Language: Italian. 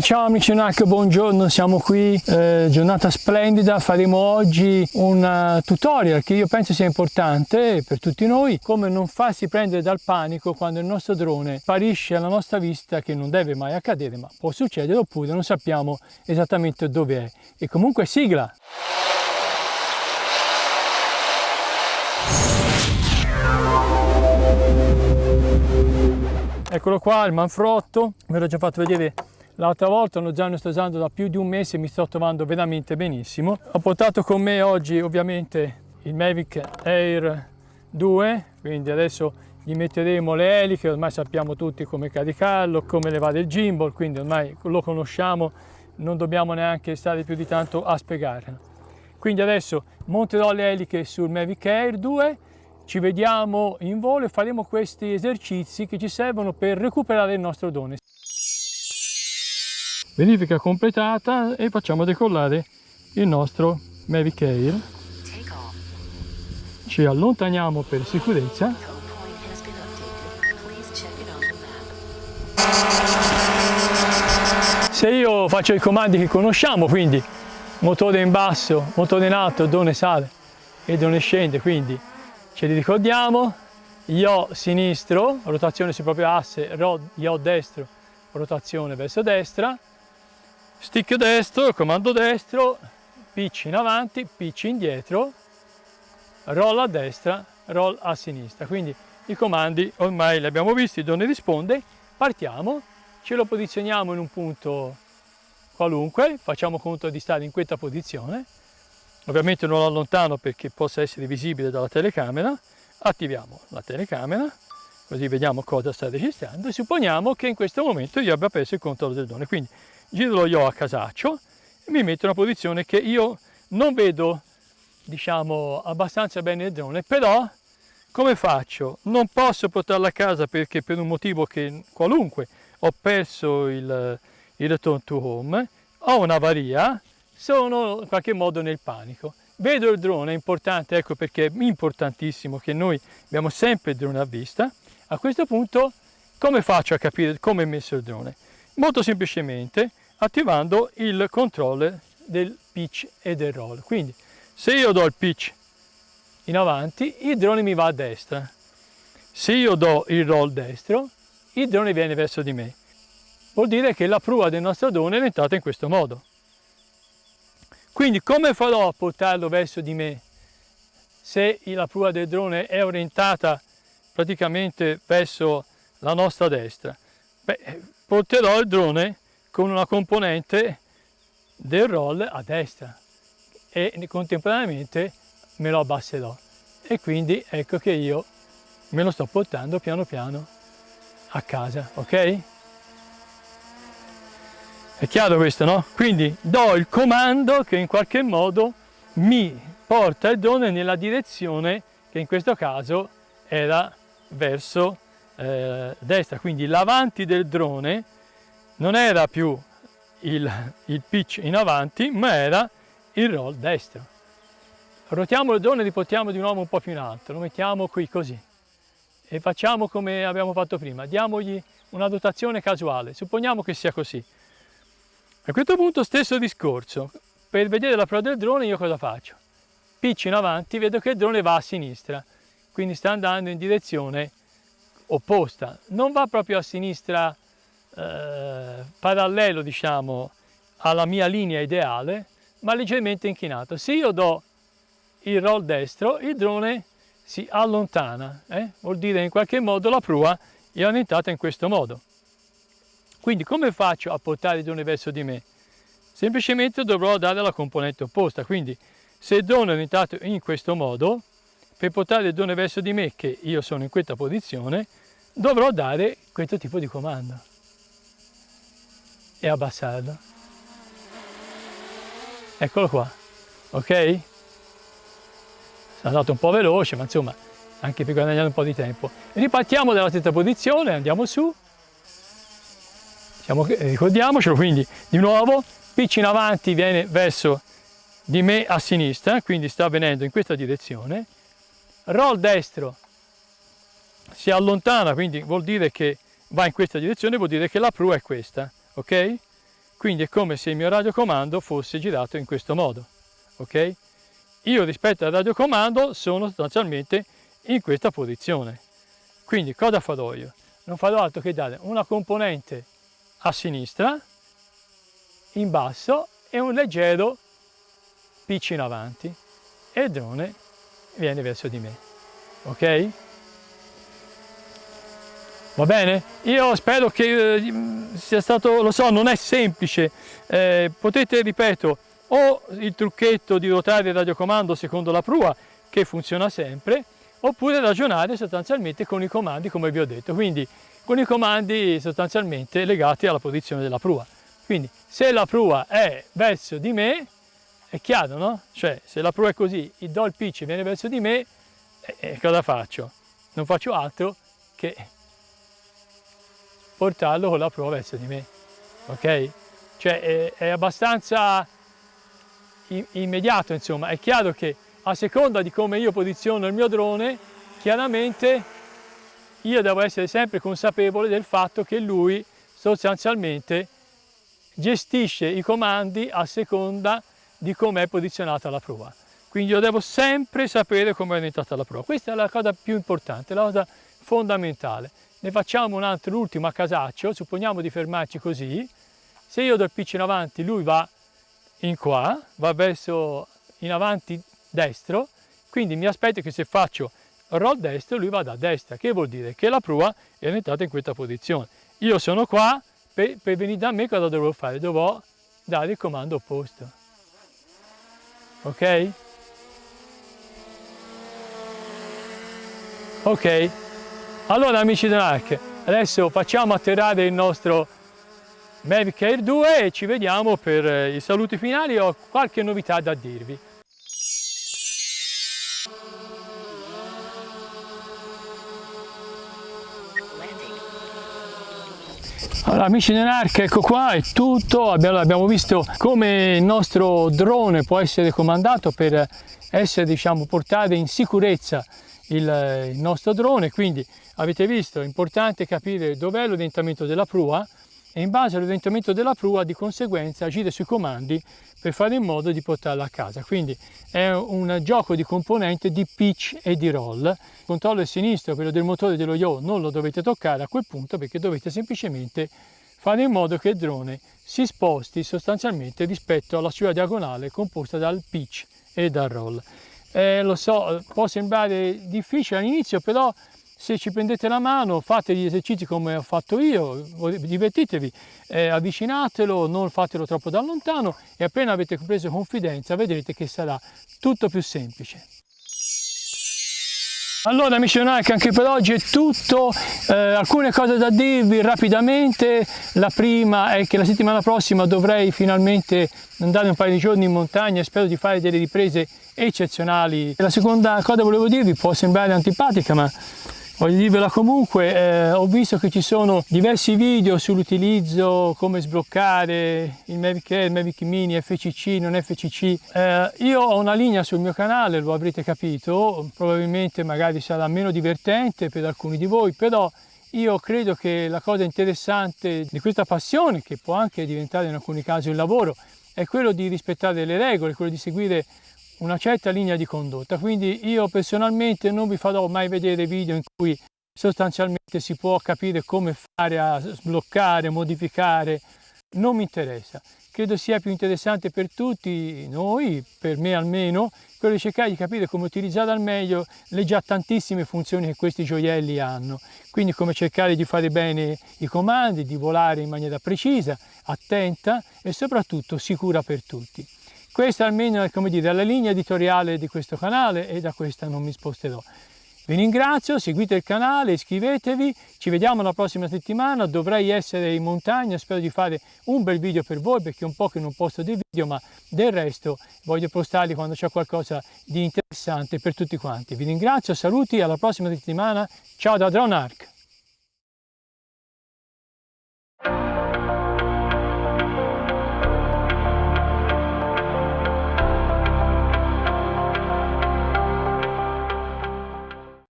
Ciao amici NAC, buongiorno, siamo qui, eh, giornata splendida, faremo oggi un uh, tutorial che io penso sia importante per tutti noi, come non farsi prendere dal panico quando il nostro drone sparisce alla nostra vista, che non deve mai accadere, ma può succedere, oppure non sappiamo esattamente dove è. E comunque sigla! Eccolo qua, il manfrotto, ve l'ho già fatto vedere L'altra volta lo già usando da più di un mese e mi sto trovando veramente benissimo. Ho portato con me oggi ovviamente il Mavic Air 2, quindi adesso gli metteremo le eliche, ormai sappiamo tutti come caricarlo, come levare il gimbal, quindi ormai lo conosciamo, non dobbiamo neanche stare più di tanto a spiegarlo. Quindi adesso monterò le eliche sul Mavic Air 2, ci vediamo in volo e faremo questi esercizi che ci servono per recuperare il nostro drone verifica completata e facciamo decollare il nostro Mavic Air. Ci allontaniamo per sicurezza. Se io faccio i comandi che conosciamo quindi motore in basso, motore in alto, drone sale e drone scende quindi ce li ricordiamo. Io sinistro, rotazione sul proprio asse, io destro, rotazione verso destra stick destro, comando destro, pitch in avanti, pitch indietro, roll a destra, roll a sinistra. Quindi i comandi ormai li abbiamo visti, dove risponde, partiamo, ce lo posizioniamo in un punto qualunque, facciamo conto di stare in questa posizione, ovviamente non lo allontano perché possa essere visibile dalla telecamera, attiviamo la telecamera, così vediamo cosa sta registrando e supponiamo che in questo momento io abbia preso il controllo del drone. Quindi giro lo io a casaccio e mi metto in una posizione che io non vedo diciamo abbastanza bene il drone però come faccio? non posso portarlo a casa perché per un motivo che qualunque ho perso il, il return to home ho un'avaria sono in qualche modo nel panico vedo il drone è importante ecco perché è importantissimo che noi abbiamo sempre il drone a vista a questo punto come faccio a capire come è messo il drone? molto semplicemente attivando il controller del pitch e del roll. Quindi se io do il pitch in avanti, il drone mi va a destra. Se io do il roll destro, il drone viene verso di me. Vuol dire che la prua del nostro drone è orientata in questo modo. Quindi come farò a portarlo verso di me se la prua del drone è orientata praticamente verso la nostra destra? Beh, porterò il drone con una componente del roll a destra e contemporaneamente me lo abbasserò e quindi ecco che io me lo sto portando piano piano a casa, ok? È chiaro questo, no? Quindi do il comando che in qualche modo mi porta il drone nella direzione che in questo caso era verso eh, destra, quindi l'avanti del drone non era più il, il pitch in avanti, ma era il roll destro. Rotiamo il drone e riportiamo di nuovo un po' più in alto, lo mettiamo qui così. E facciamo come abbiamo fatto prima, diamogli una dotazione casuale, supponiamo che sia così. A questo punto stesso discorso, per vedere la prova del drone io cosa faccio? Pitch in avanti, vedo che il drone va a sinistra, quindi sta andando in direzione opposta, non va proprio a sinistra eh, parallelo diciamo alla mia linea ideale ma leggermente inchinato. Se io do il roll destro il drone si allontana eh? vuol dire in qualche modo la prua è orientata in questo modo. Quindi come faccio a portare il drone verso di me? Semplicemente dovrò dare la componente opposta. Quindi se il drone è orientato in questo modo per portare il drone verso di me che io sono in questa posizione dovrò dare questo tipo di comando e abbassarlo. Eccolo qua, ok? Sono andato un po' veloce, ma insomma, anche per guadagnare un po' di tempo. Ripartiamo dalla stessa posizione, andiamo su. Siamo, ricordiamocelo, quindi di nuovo, pitch in avanti viene verso di me a sinistra, quindi sta venendo in questa direzione. Roll destro si allontana, quindi vuol dire che va in questa direzione, vuol dire che la prua è questa ok? quindi è come se il mio radiocomando fosse girato in questo modo, ok? Io rispetto al radiocomando sono sostanzialmente in questa posizione. Quindi cosa farò io? Non farò altro che dare una componente a sinistra, in basso e un leggero pitch in avanti e il drone viene verso di me. Ok? Va bene? Io spero che eh, sia stato, lo so, non è semplice, eh, potete, ripeto, o il trucchetto di ruotare il radiocomando secondo la prua, che funziona sempre, oppure ragionare sostanzialmente con i comandi come vi ho detto, quindi con i comandi sostanzialmente legati alla posizione della prua. Quindi se la prua è verso di me, è chiaro, no? Cioè se la prua è così, il do il pitch viene verso di me, eh, eh cosa faccio? Non faccio altro che portarlo con la prua verso di me, ok? Cioè è, è abbastanza immediato, insomma, è chiaro che a seconda di come io posiziono il mio drone, chiaramente io devo essere sempre consapevole del fatto che lui sostanzialmente gestisce i comandi a seconda di come è posizionata la prua. Quindi io devo sempre sapere come è orientata la prua. Questa è la cosa più importante, la cosa fondamentale. Ne facciamo un altro, l'ultimo a casaccio, supponiamo di fermarci così. Se io do il pitch in avanti, lui va in qua, va verso in avanti destro, quindi mi aspetto che se faccio roll destro lui vada a destra, che vuol dire che la prua è orientata in questa posizione. Io sono qua, per, per venire da me cosa dovrò fare? Dovrò dare il comando opposto. Ok? Ok? Allora amici dell'ARC, adesso facciamo atterrare il nostro Mavic Air 2 e ci vediamo per eh, i saluti finali, ho qualche novità da dirvi. Allora amici dell'ARC, ecco qua è tutto, abbiamo, abbiamo, visto come il nostro drone può essere comandato per essere diciamo portare in sicurezza il, il nostro drone, quindi avete visto è importante capire dov'è l'orientamento della prua e in base all'orientamento della prua di conseguenza agire sui comandi per fare in modo di portarla a casa. Quindi è un gioco di componente di pitch e di roll. Il controllo sinistro, quello del motore dello yaw, non lo dovete toccare a quel punto perché dovete semplicemente fare in modo che il drone si sposti sostanzialmente rispetto alla sua diagonale composta dal pitch e dal roll. Eh, lo so, può sembrare difficile all'inizio, però se ci prendete la mano, fate gli esercizi come ho fatto io, divertitevi, eh, avvicinatelo, non fatelo troppo da lontano e appena avete preso confidenza vedrete che sarà tutto più semplice. Allora amici Nike anche per oggi è tutto, eh, alcune cose da dirvi rapidamente, la prima è che la settimana prossima dovrei finalmente andare un paio di giorni in montagna. E spero di fare delle riprese eccezionali. La seconda cosa che volevo dirvi può sembrare antipatica ma Voglio dirvela comunque, eh, ho visto che ci sono diversi video sull'utilizzo, come sbloccare il Mavic Air, il Mavic Mini, FCC, non FCC. Eh, io ho una linea sul mio canale, lo avrete capito, probabilmente magari sarà meno divertente per alcuni di voi, però io credo che la cosa interessante di questa passione, che può anche diventare in alcuni casi un lavoro, è quello di rispettare le regole, quello di seguire una certa linea di condotta. Quindi io personalmente non vi farò mai vedere video in cui sostanzialmente si può capire come fare a sbloccare, modificare, non mi interessa. Credo sia più interessante per tutti noi, per me almeno, quello di cercare di capire come utilizzare al meglio le già tantissime funzioni che questi gioielli hanno. Quindi come cercare di fare bene i comandi, di volare in maniera precisa, attenta e soprattutto sicura per tutti. Questa almeno è come dire, la linea editoriale di questo canale e da questa non mi sposterò. Vi ringrazio, seguite il canale, iscrivetevi, ci vediamo la prossima settimana, dovrei essere in montagna, spero di fare un bel video per voi perché è un po' che non posto dei video, ma del resto voglio postarli quando c'è qualcosa di interessante per tutti quanti. Vi ringrazio, saluti, alla prossima settimana, ciao da Drone Arc!